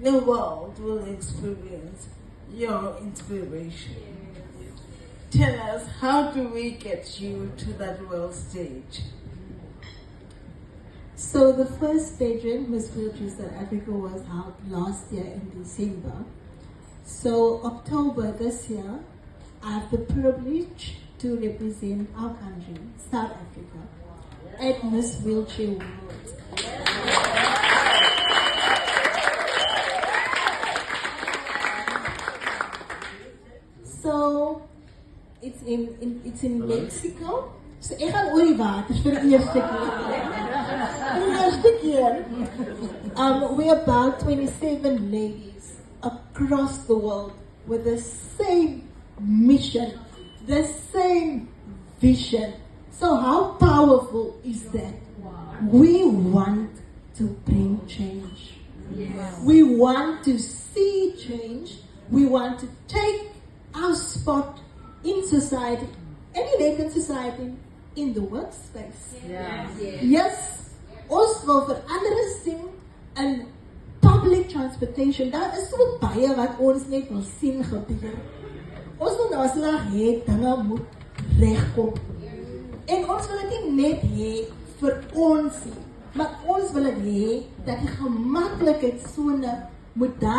the world will experience your inspiration. Tell us, how do we get you to that world stage? So the first pageant, Miss Wheelchair South Africa, was held last year in December. So October this year, I have the privilege to represent our country, South Africa, at Miss Wheelchair World. So it's in, in it's in Mexico. So ek gaan oor die water vir die eerste keer. Vir die eerste keer. Um, we're about 27 ladies across the world with the same mission, the same vision. So how powerful is that? We want to bring change. We want to see change. We want to take our spot in society, any vacant society, in the workspace. Yes, ons wil verandering sien in public transportation. Daar is so baie wat ons net wil sien gebeur. Ons wil nou slag hê dinge moet regkom. En ons wil dit nie net hê vir ons nie, maar ons wil dit hê dat die gemaklikheidsone moet daar